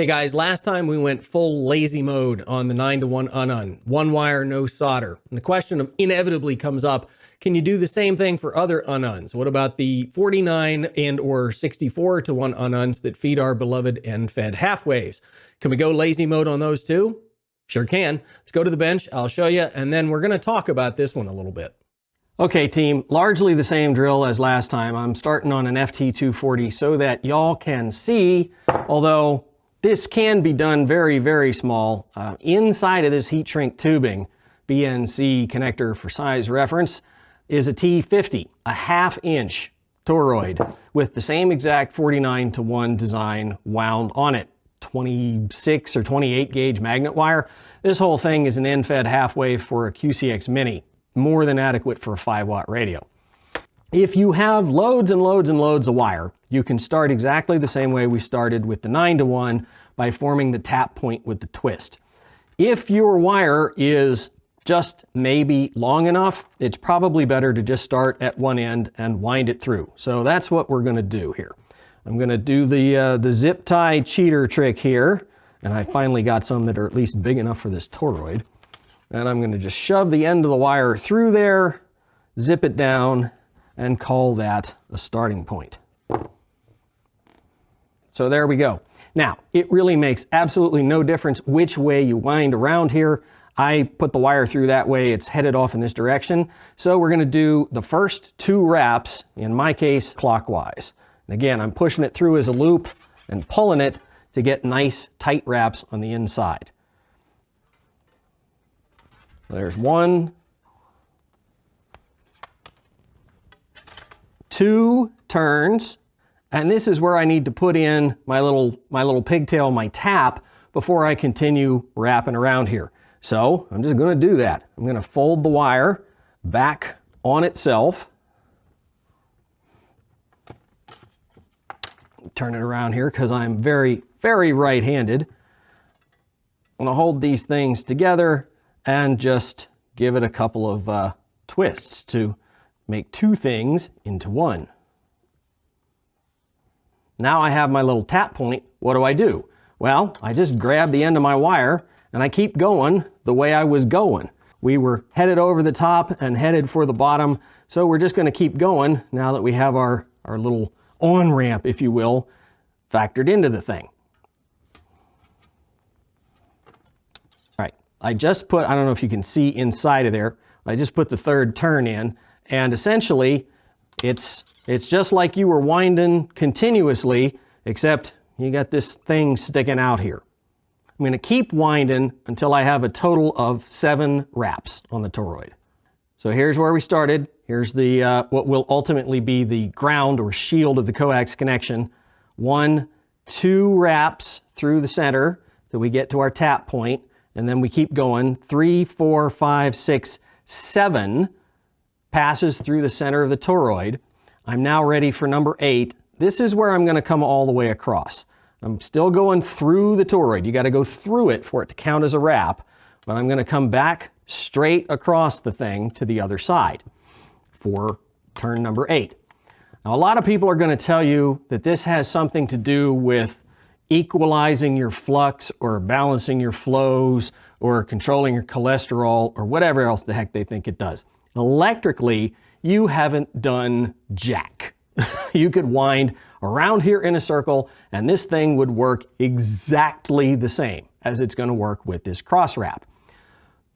Hey guys, last time we went full lazy mode on the 9 to 1 unun, one wire, no solder. And the question inevitably comes up, can you do the same thing for other ununs? What about the 49 and or 64 to 1 ununs that feed our beloved end-fed half waves? Can we go lazy mode on those too? Sure can. Let's go to the bench, I'll show you, and then we're gonna talk about this one a little bit. Okay team, largely the same drill as last time. I'm starting on an FT240 so that y'all can see, although this can be done very, very small. Uh, inside of this heat shrink tubing, BNC connector for size reference, is a T50, a half inch toroid with the same exact 49 to 1 design wound on it. 26 or 28 gauge magnet wire. This whole thing is an end-fed half wave for a QCX Mini, more than adequate for a 5 watt radio. If you have loads and loads and loads of wire, you can start exactly the same way we started with the 9 to 1 by forming the tap point with the twist. If your wire is just maybe long enough, it's probably better to just start at one end and wind it through. So that's what we're going to do here. I'm going to do the, uh, the zip tie cheater trick here, and I finally got some that are at least big enough for this toroid. And I'm going to just shove the end of the wire through there, zip it down, and call that a starting point. So there we go. Now, it really makes absolutely no difference which way you wind around here. I put the wire through that way, it's headed off in this direction. So we're gonna do the first two wraps, in my case, clockwise. And again, I'm pushing it through as a loop and pulling it to get nice tight wraps on the inside. There's one, two turns, and this is where I need to put in my little, my little pigtail, my tap, before I continue wrapping around here. So I'm just gonna do that. I'm gonna fold the wire back on itself. Turn it around here because I'm very, very right-handed. I'm gonna hold these things together and just give it a couple of uh, twists to make two things into one. Now I have my little tap point. What do I do? Well, I just grab the end of my wire and I keep going the way I was going. We were headed over the top and headed for the bottom, so we're just gonna keep going now that we have our, our little on-ramp, if you will, factored into the thing. All right, I just put, I don't know if you can see inside of there, I just put the third turn in and essentially, it's, it's just like you were winding continuously, except you got this thing sticking out here. I'm going to keep winding until I have a total of seven wraps on the toroid. So here's where we started. Here's the uh, what will ultimately be the ground or shield of the coax connection. One, two wraps through the center till we get to our tap point, and then we keep going. Three, four, five, six, seven passes through the center of the toroid. I'm now ready for number eight. This is where I'm going to come all the way across. I'm still going through the toroid. You got to go through it for it to count as a wrap, but I'm going to come back straight across the thing to the other side for turn number eight. Now, a lot of people are going to tell you that this has something to do with equalizing your flux or balancing your flows or controlling your cholesterol or whatever else the heck they think it does. Electrically, you haven't done jack. you could wind around here in a circle and this thing would work exactly the same as it's going to work with this cross wrap.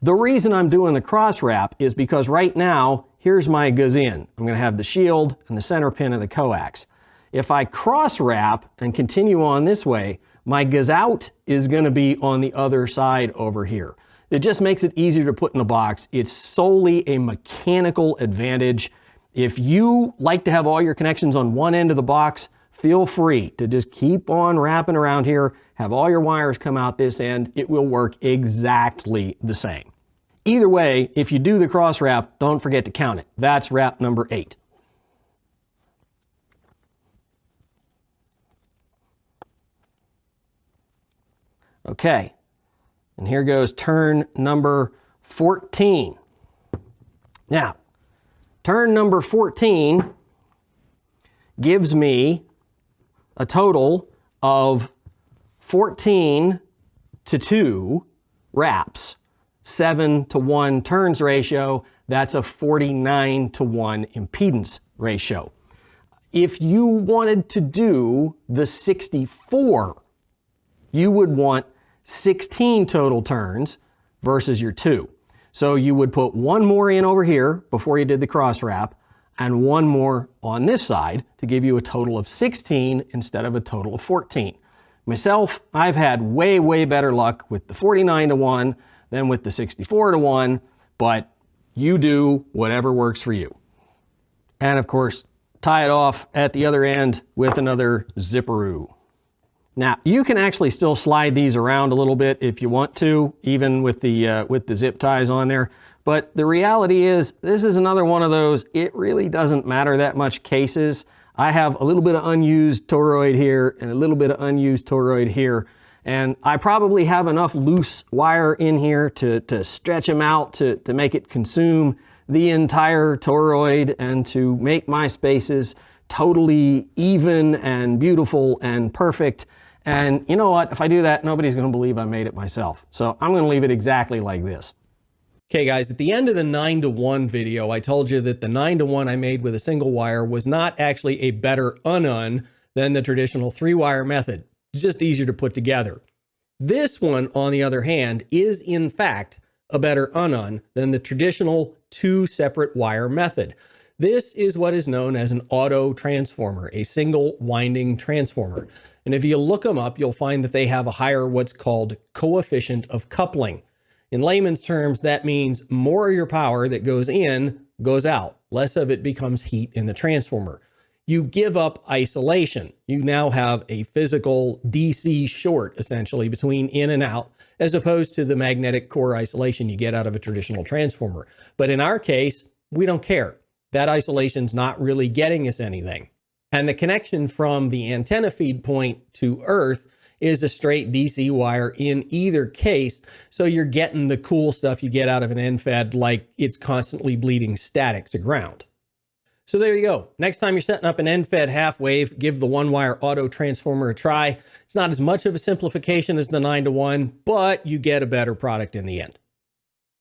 The reason I'm doing the cross wrap is because right now, here's my gazin. I'm going to have the shield and the center pin of the coax. If I cross wrap and continue on this way, my gazout is going to be on the other side over here. It just makes it easier to put in a box. It's solely a mechanical advantage. If you like to have all your connections on one end of the box, feel free to just keep on wrapping around here, have all your wires come out this end. It will work exactly the same. Either way, if you do the cross wrap, don't forget to count it. That's wrap number eight. Okay, and here goes turn number 14. Now, turn number 14 gives me a total of 14 to 2 wraps, 7 to 1 turns ratio, that's a 49 to 1 impedance ratio. If you wanted to do the 64, you would want 16 total turns versus your 2. So you would put one more in over here before you did the cross wrap and one more on this side to give you a total of 16 instead of a total of 14. Myself, I've had way, way better luck with the 49 to 1 than with the 64 to 1, but you do whatever works for you. And of course, tie it off at the other end with another zipperoo. Now, you can actually still slide these around a little bit if you want to, even with the, uh, with the zip ties on there. But the reality is, this is another one of those, it really doesn't matter that much cases. I have a little bit of unused toroid here and a little bit of unused toroid here. And I probably have enough loose wire in here to, to stretch them out to, to make it consume the entire toroid and to make my spaces totally even and beautiful and perfect. And you know what? If I do that, nobody's going to believe I made it myself. So I'm going to leave it exactly like this. Okay guys, at the end of the 9 to 1 video, I told you that the 9 to 1 I made with a single wire was not actually a better unun than the traditional three wire method. It's just easier to put together. This one, on the other hand, is in fact a better unun than the traditional two separate wire method. This is what is known as an auto transformer, a single winding transformer. And if you look them up, you'll find that they have a higher what's called coefficient of coupling. In layman's terms, that means more of your power that goes in goes out. Less of it becomes heat in the transformer. You give up isolation. You now have a physical DC short, essentially, between in and out, as opposed to the magnetic core isolation you get out of a traditional transformer. But in our case, we don't care. That isolation's not really getting us anything. And the connection from the antenna feed point to Earth is a straight DC wire in either case. So you're getting the cool stuff you get out of an end-fed, like it's constantly bleeding static to ground. So there you go. Next time you're setting up an end-fed half wave, give the one wire auto transformer a try. It's not as much of a simplification as the 9 to 1, but you get a better product in the end.